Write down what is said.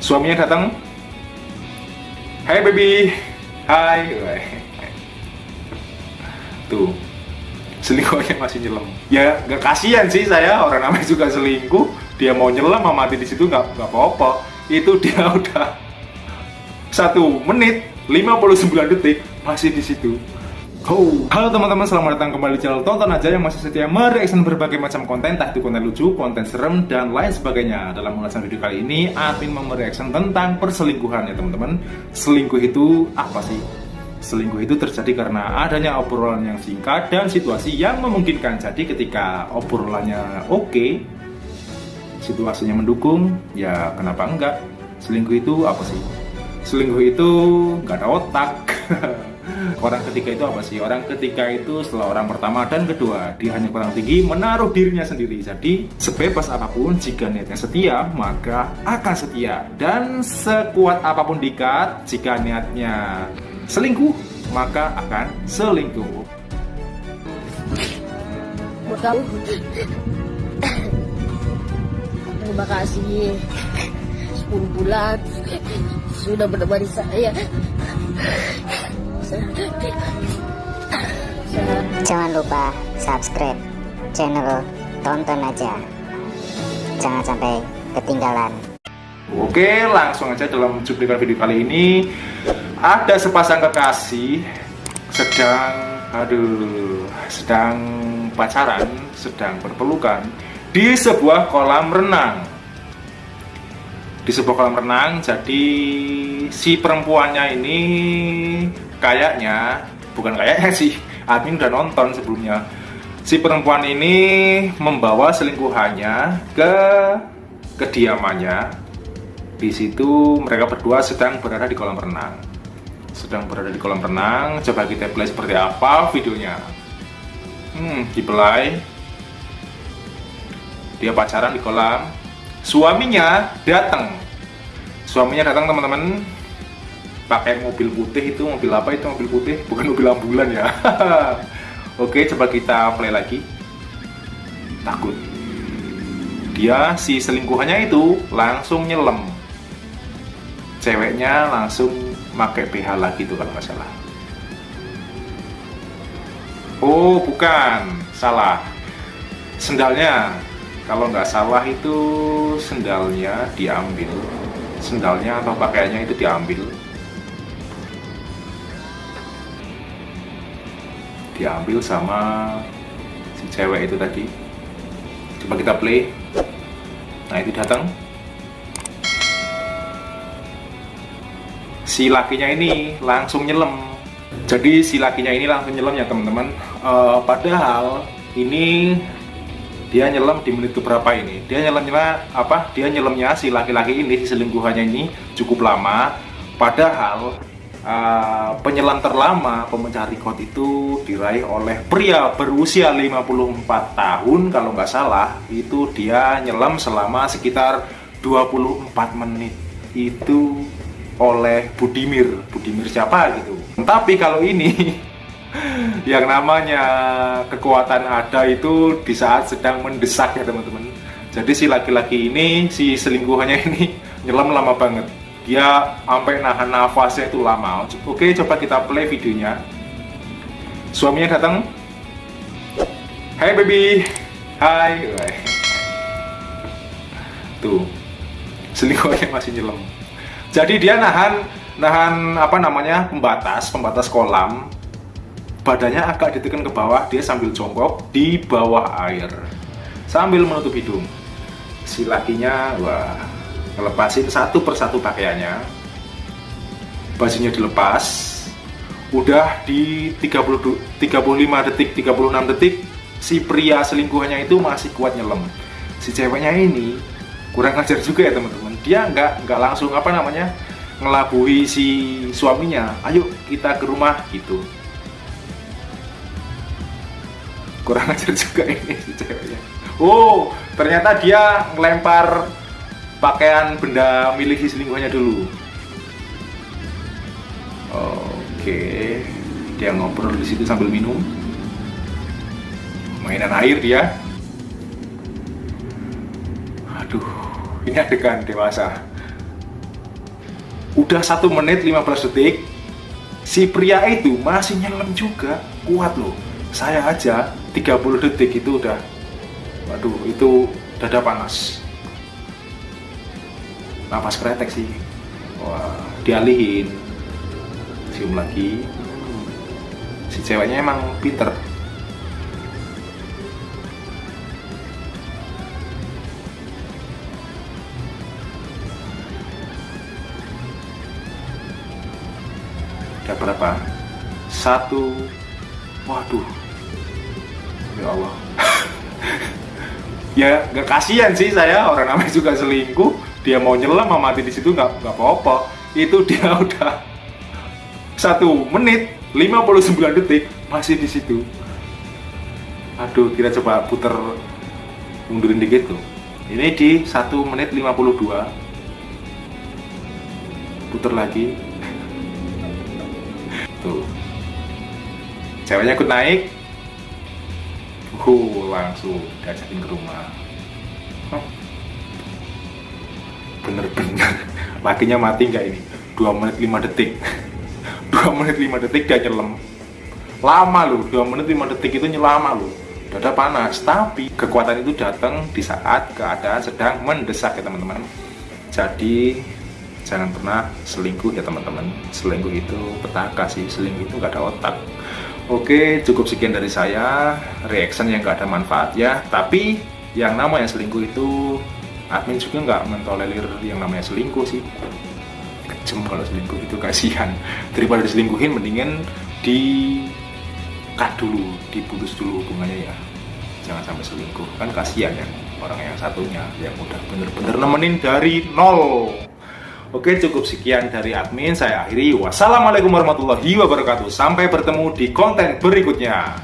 suaminya datang. Hai baby. Hai. Tuh. Selingkuhnya masih nyelam. Ya gak kasihan sih saya. Orang namanya juga selingkuh. Dia mau nyelam mau mati di situ nggak nggak apa-apa. Itu dia udah Satu menit 59 detik Masih di situ Oh. Halo teman-teman, selamat datang kembali di channel Tonton Aja yang masih setia mereaction berbagai macam konten, entah itu konten lucu, konten serem, dan lain sebagainya. Dalam ulasan video kali ini, admin mau mereaction tentang perselingkuhan ya teman-teman. Selingkuh itu apa sih? Selingkuh itu terjadi karena adanya obrolan yang singkat dan situasi yang memungkinkan. Jadi ketika obrolannya oke, okay, situasinya mendukung, ya kenapa enggak? Selingkuh itu apa sih? Selingkuh itu nggak ada otak. Orang ketiga itu apa sih? Orang ketiga itu setelah orang pertama dan kedua Dia hanya kurang tinggi menaruh dirinya sendiri. Jadi sebebas apa pun jika niatnya setia maka akan setia. Dan sekuat apa pun dikat jika niatnya selingkuh maka akan selingkuh. Terima kasih. 10 bulan. Sudah menemani saya Jangan lupa subscribe channel tonton aja. Jangan sampai ketinggalan. Oke langsung aja dalam cuplikan video kali ini. Ada sepasang kekasih Sedang Aduh Sedang pacaran Sedang berpelukan Di sebuah kolam renang. Di sebuah kolam renang jadi si perempuannya ini kayaknya bukan kayaknya sih admin udah nonton sebelumnya. Si perempuan ini membawa selingkuhannya ke kediamannya. Di situ mereka berdua sedang berada di kolam renang. Sedang berada di kolam renang coba kita play seperti apa videonya. Hmm di play dia pacaran di kolam. Suaminya datang. Suaminya datang teman-teman pakai mobil putih itu mobil apa itu mobil putih? Bukan mobil ambulan ya. Oke coba kita play lagi. Takut. Dia si selingkuhannya itu langsung nyelam. Ceweknya langsung pakai PH lagi tuh kalau nggak salah. Oh bukan. Salah. Sendalnya. Kalau nggak salah itu sendalnya diambil. Sendalnya atau pakaiannya itu diambil diambil sama si cewek itu tadi. Coba kita play. Nah itu datang. Si lakinya ini langsung nyelam. Jadi si lakinya ini langsung nyelam ya teman-teman. Uh, padahal ini dia nyelam di menit keberapa ini? Dia nyelamnya apa? Dia nyelamnya si laki-laki ini si selingkuhannya ini cukup lama. Padahal uh, penyelam terlama pemecah rekor itu diraih oleh pria berusia 54 tahun kalau nggak salah itu dia nyelam selama sekitar 24 menit. Itu oleh Budimir. Budimir siapa gitu? Tapi kalau ini yang namanya kekuatan ada itu di saat sedang mendesak ya teman-teman. Jadi si laki-laki ini si selingkuhannya ini nyelam lama banget dia sampai nahan nafasnya itu lama. Oke coba kita play videonya. Suaminya datang. Hai baby. Hai. Tuh. Selingkuhannya masih nyelam. Jadi dia nahan nahan apa namanya pembatas pembatas kolam. Badannya agak ditekan ke bawah dia sambil jongkok di bawah air. Sambil menutup hidung. Si lakinya wah ngelepasin satu persatu pakaiannya. Bajunya dilepas. Udah di 30, 35 detik 36 detik si pria selingkuhannya itu masih kuat nyelam. Si ceweknya ini kurang ajar juga ya teman-teman. Dia nggak nggak langsung apa namanya ngelabui si suaminya. Ayo kita ke rumah gitu. Kurang ajar juga ini si ceweknya. Oh ternyata dia ngelempar pakaian benda milik si selingkuhnya dulu. Oke. Dia ngobrol di situ sambil minum. Mainan air dia. Aduh ini adegan dewasa. Udah satu menit 15 detik. Si pria itu masih nyelam juga. Kuat loh. Saya aja 30 detik itu udah. Waduh itu dada panas napas kretek sih. Wah dialihin. Cium lagi. Si ceweknya emang pinter. Udah berapa satu. Waduh. Ya Allah. Ya nggak kasihan sih saya. Orang namanya juga selingkuh dia mau nyelam mau mati di situ nggak nggak apa-apa. Itu dia udah satu menit 59 detik masih di situ. Aduh kita coba puter mundurin dikit tuh. Ini di satu menit 52 puter lagi. Tuh. Ceweknya ikut naik. Uh langsung diajakin ke rumah. Bener-bener lakinya mati nggak ini? 2 menit 5 detik. 2 menit 5 detik dia nyelam. Lama loh 2 menit 5 detik itu nyelama loh. Dada panas tapi kekuatan itu datang di saat keadaan sedang mendesak ya teman-teman. Jadi jangan pernah selingkuh ya teman-teman. Selingkuh itu petaka sih selingkuh itu nggak ada otak. Oke cukup sekian dari saya. Reaction yang nggak ada manfaatnya. Tapi yang namanya selingkuh itu admin juga nggak mentolerir yang namanya selingkuh sih. Kejem kalau selingkuh itu kasihan. Daripada diselingkuhin mendingan di cut dulu diputus dulu hubungannya ya. Jangan sampai selingkuh. Kan kasihan ya orang yang satunya yang udah bener-bener nemenin dari nol. Oke cukup sekian dari admin. Saya akhiri. Wassalamualaikum warahmatullahi wabarakatuh. Sampai bertemu di konten berikutnya